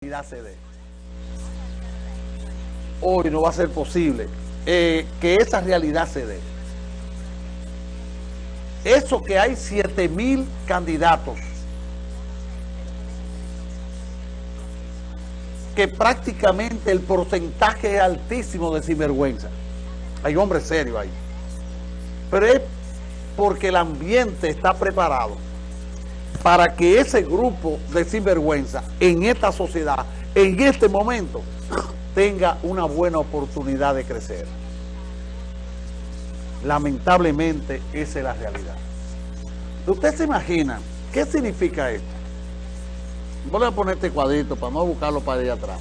se dé. Hoy no va a ser posible eh, que esa realidad se dé. Eso que hay 7 mil candidatos que prácticamente el porcentaje es altísimo de sinvergüenza. Hay hombres serios ahí. Pero es porque el ambiente está preparado para que ese grupo de sinvergüenza en esta sociedad, en este momento, tenga una buena oportunidad de crecer. Lamentablemente, esa es la realidad. ¿Usted se imagina qué significa esto? Voy a poner este cuadrito para no buscarlo para allá atrás.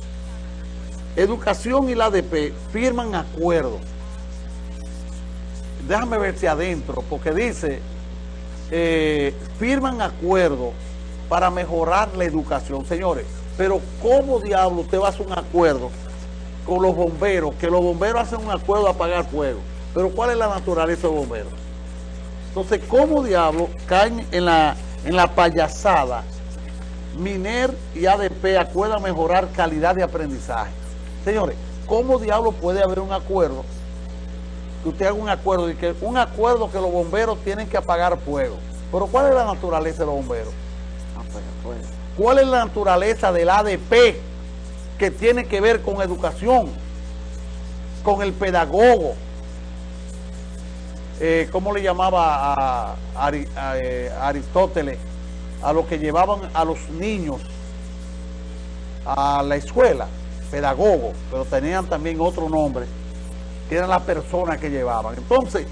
Educación y la ADP firman acuerdos. Déjame ver si adentro, porque dice, eh, firman acuerdos para mejorar la educación. Señores, pero ¿cómo diablo usted va a hacer un acuerdo con los bomberos? Que los bomberos hacen un acuerdo a apagar fuego. Pero ¿cuál es la naturaleza de bomberos? Entonces, ¿cómo diablo caen en la, en la payasada? Miner y ADP acuerdan mejorar calidad de aprendizaje. Señores, ¿cómo diablo puede haber un acuerdo? Que usted haga un acuerdo y que un acuerdo que los bomberos tienen que apagar fuego. Pero ¿cuál es la naturaleza de los bomberos? ¿Cuál es la naturaleza del ADP que tiene que ver con educación, con el pedagogo? Eh, ¿Cómo le llamaba a, a eh, Aristóteles? a los que llevaban a los niños a la escuela, pedagogos, pero tenían también otro nombre, eran las personas que llevaban. Entonces,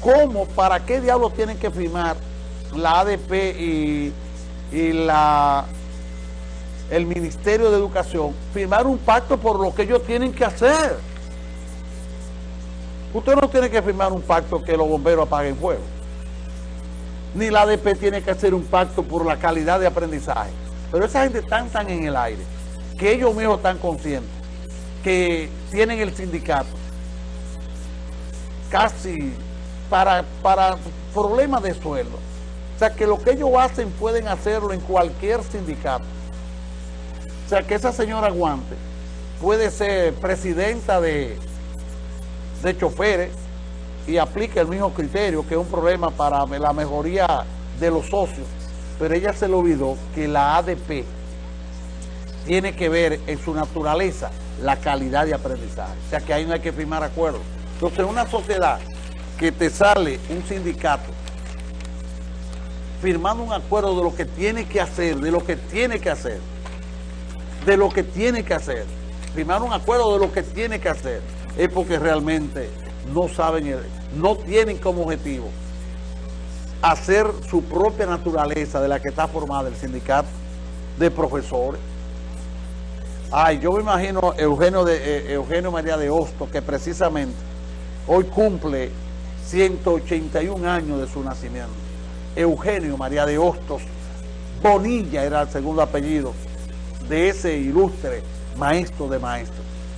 ¿cómo, para qué diablos tienen que firmar la ADP y, la, el Ministerio de Educación, firmar un pacto por lo que ellos tienen que hacer? Usted no tiene que firmar un pacto que los bomberos apaguen fuego ni la ADP tiene que hacer un pacto por la calidad de aprendizaje. Pero esa gente están tan en el aire, que ellos mismos están conscientes, que tienen el sindicato casi para, para problemas de sueldo. O sea, que lo que ellos hacen pueden hacerlo en cualquier sindicato. O sea, que esa señora Guante puede ser presidenta de, de choferes, y aplica el mismo criterio, que es un problema para la mejoría de los socios, pero ella se le olvidó que la ADP tiene que ver en su naturaleza la calidad de aprendizaje. O sea que ahí no hay que firmar acuerdos. Entonces, una sociedad que te sale un sindicato firmando un acuerdo de lo que tiene que hacer, de lo que tiene que hacer, de lo que tiene que hacer, firmar un acuerdo de lo que tiene que hacer, es porque realmente no saben, no tienen como objetivo hacer su propia naturaleza de la que está formada el sindicato de profesores. Ay, yo me imagino Eugenio, de, eh, Eugenio María de Hosto, que precisamente hoy cumple 181 años de su nacimiento. Eugenio María de Hostos Bonilla era el segundo apellido de ese ilustre maestro de maestros.